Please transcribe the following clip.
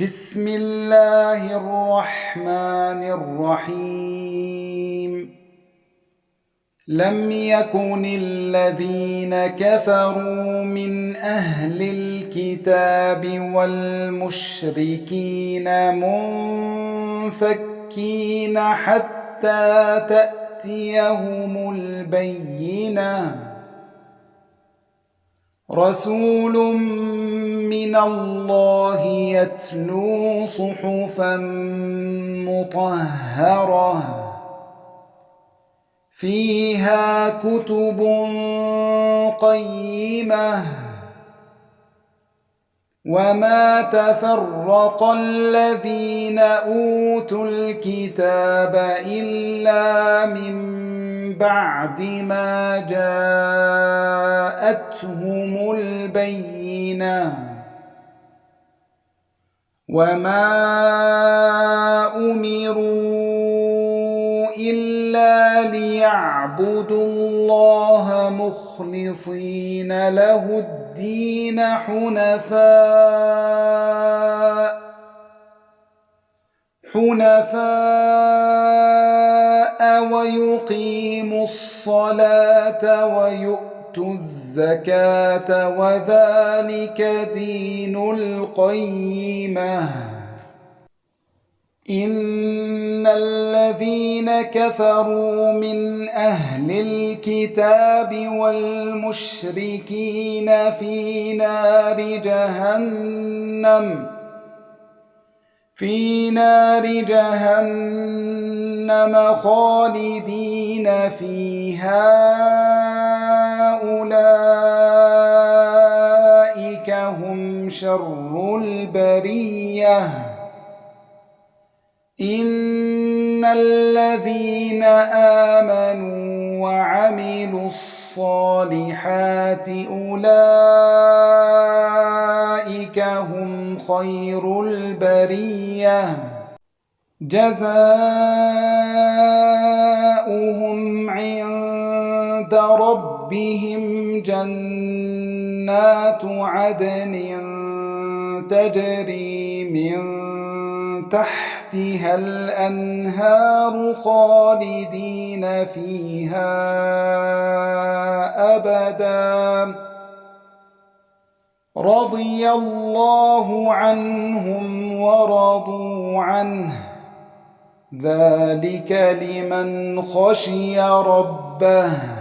بسم الله الرحمن الرحيم لم يكن الذين كفروا من أهل الكتاب والمشركين منفكين حتى تأتيهم البينة رسول من الله يتلو صحفا مطهرة. فيها كتب قيمة. وما تفرق الذين أوتوا الكتاب إلا من بعد ما جاءتهم البينه وما أمروا إلا ليعبدوا الله مخلصين له الدين حنفاء حنفاء ويقيموا الصلاة ويؤتوا الزكاة الزكاة وذلك دين القيمة إن الذين كفروا من أهل الكتاب والمشركين في نار جهنم في نار جهنم خالدين فيها شر البرية. إن الذين آمنوا وعملوا الصالحات أولئك هم خير البرية. جزاؤهم عند ربهم جنات عدن. تجري من تحتها الأنهار خالدين فيها أبداً. رضي الله عنهم ورضوا عنه. ذلك لمن خشي ربه.